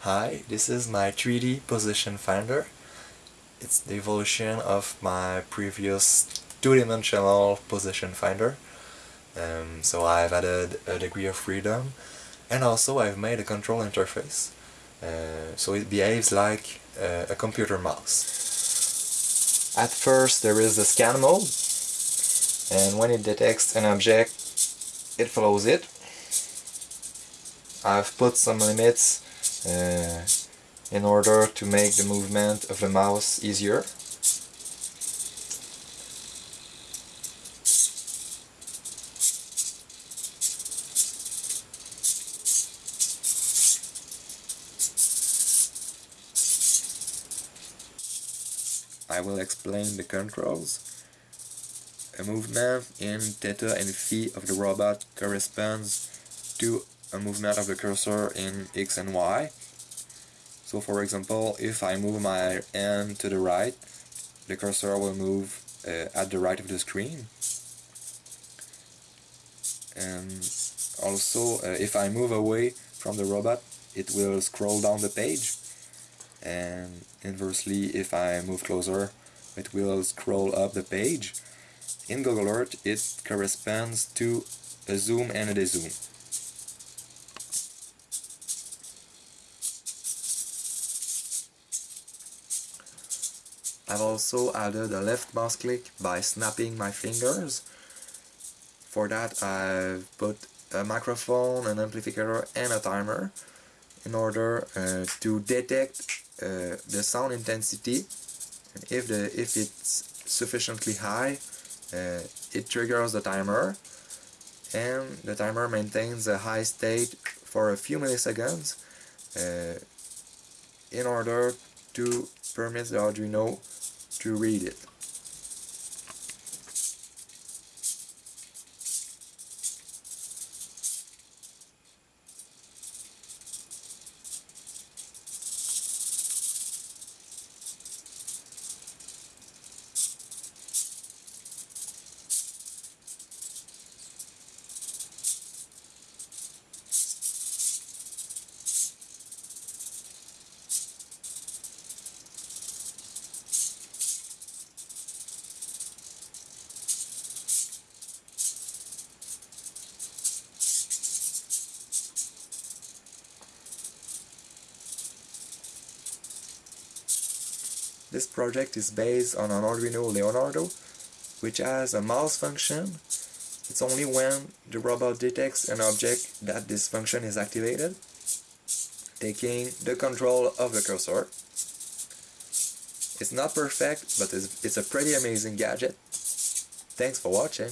Hi, this is my 3D position finder. It's the evolution of my previous two-dimensional position finder. Um, so I've added a degree of freedom and also I've made a control interface. Uh, so it behaves like uh, a computer mouse. At first there is the scan mode and when it detects an object it follows it. I've put some limits Uh, in order to make the movement of the mouse easier. I will explain the controls. A movement in theta and phi of the robot corresponds to a movement of the cursor in x and y. So for example, if I move my hand to the right, the cursor will move uh, at the right of the screen. And also, uh, if I move away from the robot, it will scroll down the page. And inversely, if I move closer, it will scroll up the page. In Google Earth, it corresponds to a zoom and a dezoom. I've also added a left mouse click by snapping my fingers. For that I've put a microphone, an amplifier and a timer in order uh, to detect uh, the sound intensity and if, the, if it's sufficiently high uh, it triggers the timer and the timer maintains a high state for a few milliseconds uh, in order to permit the Arduino to read it. This project is based on an Arduino Leonardo, which has a mouse function. It's only when the robot detects an object that this function is activated, taking the control of the cursor. It's not perfect, but it's, it's a pretty amazing gadget. Thanks for watching.